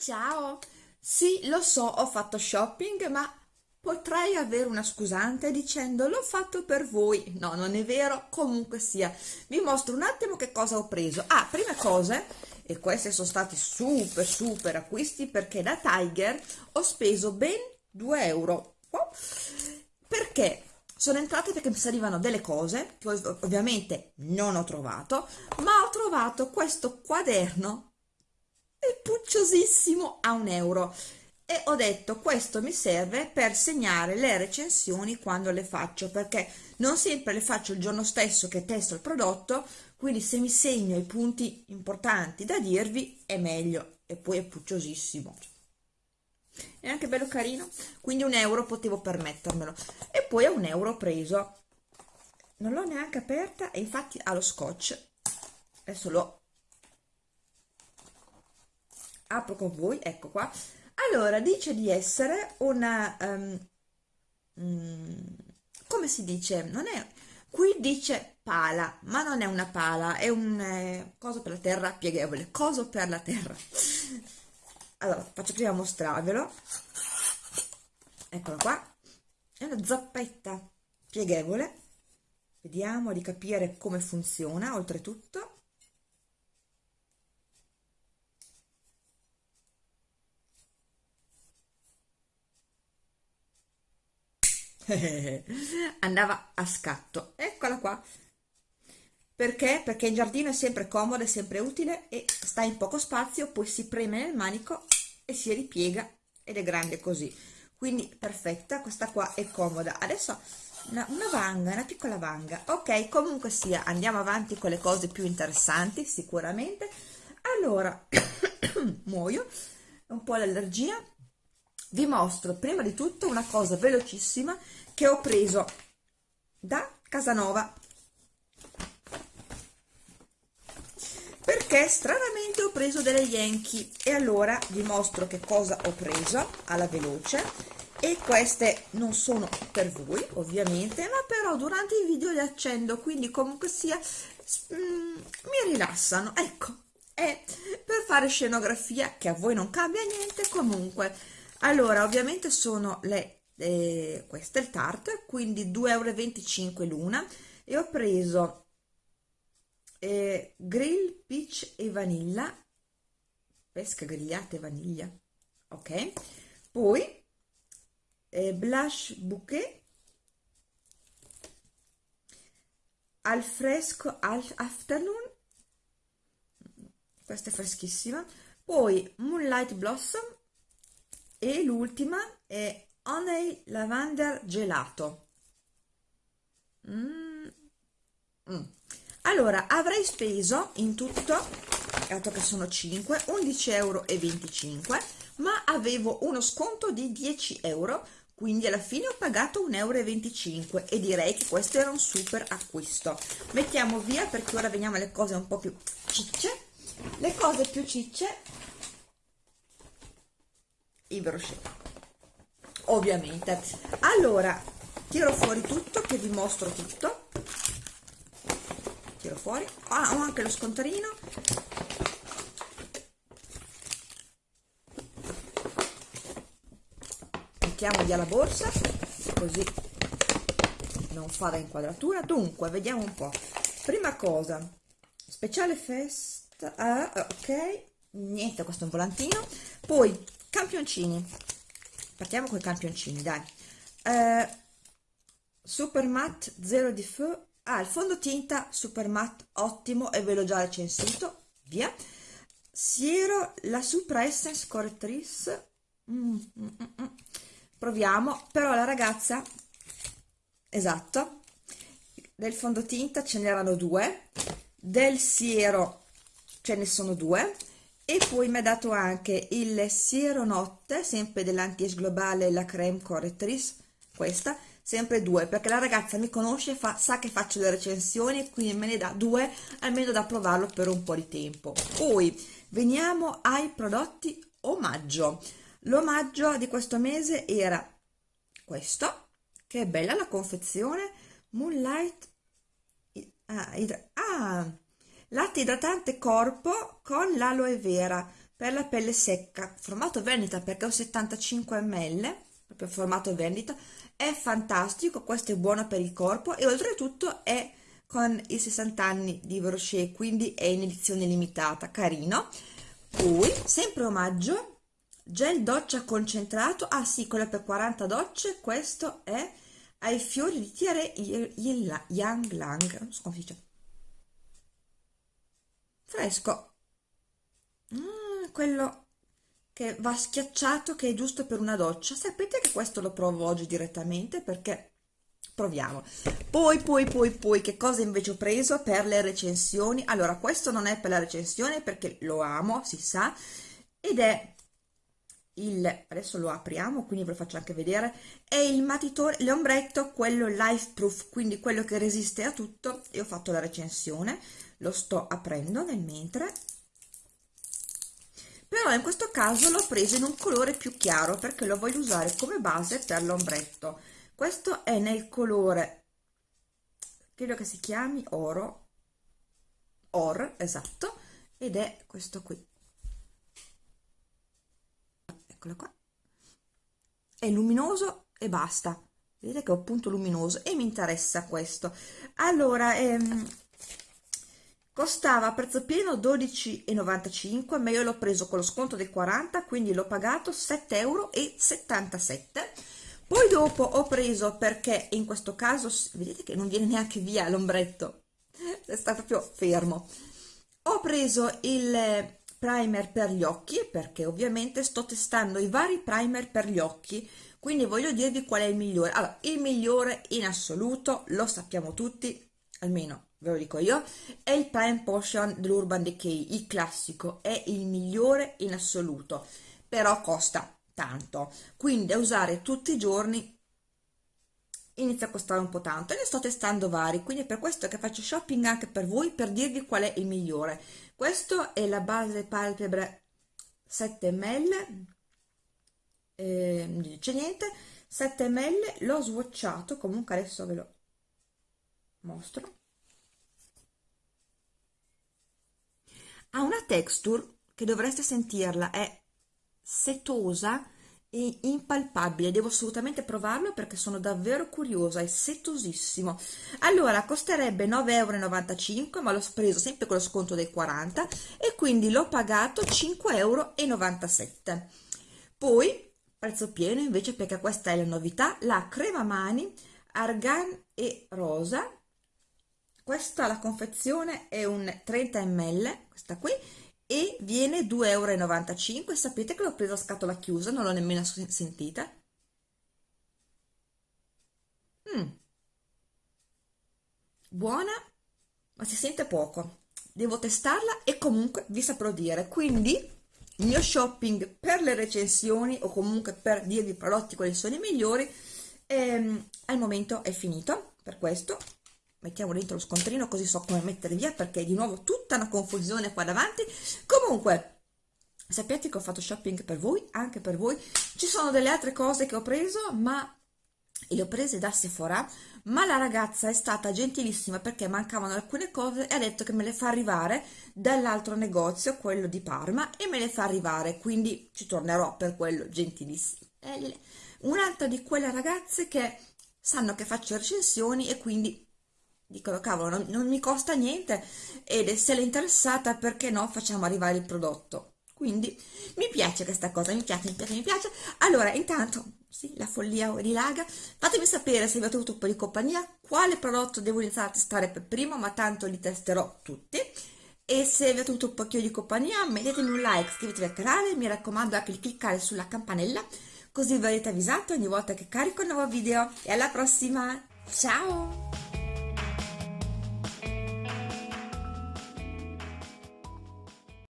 Ciao! Sì, lo so, ho fatto shopping, ma potrei avere una scusante dicendo l'ho fatto per voi. No, non è vero, comunque sia. Vi mostro un attimo che cosa ho preso. Ah, prime cose, e questi sono stati super super acquisti perché da Tiger ho speso ben 2 euro. Perché? Sono entrate perché mi servivano delle cose che ovviamente non ho trovato, ma ho trovato questo quaderno è pucciosissimo a un euro. E ho detto questo mi serve per segnare le recensioni quando le faccio perché non sempre le faccio il giorno stesso che testo il prodotto quindi se mi segno i punti importanti da dirvi è meglio e poi è pucciosissimo. È anche bello carino quindi un euro potevo permettermelo. E poi a un euro ho preso non l'ho neanche aperta e infatti ha lo scotch. Adesso l'ho apro con voi, ecco qua. Allora, dice di essere una... Um, come si dice? Non è... Qui dice pala, ma non è una pala, è un eh, coso per la terra pieghevole, coso per la terra. Allora, faccio prima mostrarvelo. Eccola qua. È una zappetta pieghevole. Vediamo di capire come funziona, oltretutto. andava a scatto eccola qua perché? Perché in giardino è sempre comodo, è sempre utile e sta in poco spazio, poi si preme nel manico e si ripiega ed è grande così. Quindi perfetta, questa qua è comoda. Adesso una, una vanga, una piccola vanga. Ok, comunque sia, andiamo avanti con le cose più interessanti, sicuramente. Allora, muoio, un po' l'allergia, vi mostro prima di tutto una cosa velocissima che ho preso da Casanova. Perché stranamente ho preso delle Yankee. E allora vi mostro che cosa ho preso alla veloce. E queste non sono per voi ovviamente ma però durante i video le accendo quindi comunque sia mm, mi rilassano. Ecco è per fare scenografia che a voi non cambia niente comunque allora ovviamente sono le eh, questo è il tart quindi 2,25 euro l'una e ho preso eh, grill peach e vanilla. Pesca grigliata e vaniglia ok? Poi eh, blush bouquet al fresco al afternoon. Questa è freschissima. Poi moonlight blossom e l'ultima è Honey Lavender Gelato. Mm. Mm. Allora, avrei speso in tutto, dato che sono 5, 11,25 euro, ma avevo uno sconto di 10 euro, quindi alla fine ho pagato 1,25 euro e direi che questo era un super acquisto. Mettiamo via perché ora veniamo alle cose un po' più cicce. Le cose più cicce i brochet. Ovviamente. Allora tiro fuori tutto che vi mostro tutto. Tiro fuori. Ah, ho anche lo scontarino mettiamo via la borsa così non fa da inquadratura. Dunque vediamo un po' prima cosa speciale festa ah, ok. Niente questo è un volantino. Poi campioncini. Partiamo con i campioncini dai. Eh, super matte zero di feu. Ah il fondotinta super matte ottimo e ve l'ho già recensito. Via. Siero la supra essence correttrice mm, mm, mm, mm. proviamo. Però la ragazza esatto del fondotinta ce n'erano due. Del siero ce ne sono due e poi mi ha dato anche il siero notte sempre dell'anti globale la creme correctrice questa sempre due perché la ragazza mi conosce fa, sa che faccio le recensioni quindi me ne dà due almeno da provarlo per un po' di tempo. Poi veniamo ai prodotti omaggio. L'omaggio di questo mese era questo che è bella la confezione moonlight ah, ah latte idratante corpo con l'aloe vera per la pelle secca. Formato vendita perché ho 75 ml proprio formato vendita è fantastico questo è buono per il corpo e oltretutto è con i 60 anni di Rocher quindi è in edizione limitata carino. Poi sempre omaggio gel doccia concentrato. Ah sì quello per 40 docce questo è ai fiori di tiare Yang Lang non so come si dice fresco. Mm, quello che va schiacciato che è giusto per una doccia. Sapete che questo lo provo oggi direttamente perché proviamo. Poi poi poi poi che cosa invece ho preso per le recensioni? Allora questo non è per la recensione perché lo amo si sa ed è il adesso lo apriamo quindi ve lo faccio anche vedere è il matitore l'ombretto quello life proof quindi quello che resiste a tutto. E ho fatto la recensione lo sto aprendo nel mentre. Però in questo caso l'ho preso in un colore più chiaro perché lo voglio usare come base per l'ombretto. Questo è nel colore credo che si chiami oro or esatto ed è questo qui. Eccolo qua. È luminoso e basta. Vedete che ho appunto luminoso e mi interessa questo. Allora ehm, costava a prezzo pieno 12,95 ma io l'ho preso con lo sconto del 40 quindi l'ho pagato 7,77 euro poi dopo ho preso perché in questo caso vedete che non viene neanche via l'ombretto sta proprio fermo. Ho preso il primer per gli occhi perché ovviamente sto testando i vari primer per gli occhi quindi voglio dirvi qual è il migliore. Allora il migliore in assoluto lo sappiamo tutti almeno ve lo dico io, è il Prime Potion dell'Urban Decay, il classico, è il migliore in assoluto, però costa tanto, quindi da usare tutti i giorni inizia a costare un po' tanto e ne sto testando vari, quindi è per questo che faccio shopping anche per voi, per dirvi qual è il migliore. Questo è la base palpebre 7 ml, eh, non dice niente, 7 ml, l'ho swatchato, comunque adesso ve lo mostro ha una texture che dovreste sentirla, è setosa e impalpabile, devo assolutamente provarlo perché sono davvero curiosa, è setosissimo. Allora, costerebbe 9,95 euro, ma l'ho preso sempre con lo sconto dei 40 e quindi l'ho pagato 5,97 euro. Poi, prezzo pieno invece perché questa è la novità, la crema mani argan e rosa questa la confezione è un 30 ml questa qui e viene 2,95 euro sapete che l'ho presa a scatola chiusa non l'ho nemmeno sentita. Mm. buona ma si sente poco. Devo testarla e comunque vi saprò dire. Quindi il mio shopping per le recensioni o comunque per dirvi i prodotti quali sono i migliori ehm, al momento è finito per questo mettiamo dentro lo scontrino così so come mettere via perché di nuovo tutta una confusione qua davanti. Comunque sapete che ho fatto shopping per voi anche per voi. Ci sono delle altre cose che ho preso ma le ho prese da Sephora ma la ragazza è stata gentilissima perché mancavano alcune cose e ha detto che me le fa arrivare dall'altro negozio quello di Parma e me le fa arrivare quindi ci tornerò per quello gentilissimo. Un'altra di quelle ragazze che sanno che faccio recensioni e quindi dicono cavolo non, non mi costa niente ed se l'è interessata perché no facciamo arrivare il prodotto. Quindi mi piace questa cosa mi piace mi piace mi piace. Allora intanto sì la follia rilaga. Fatemi sapere se avete avuto un po' di compagnia quale prodotto devo iniziare a testare per primo ma tanto li testerò tutti. E se avete avuto un pochino di compagnia mettetemi un like iscrivetevi al canale mi raccomando anche di cliccare sulla campanella così verrete avvisato ogni volta che carico un nuovo video. E alla prossima! Ciao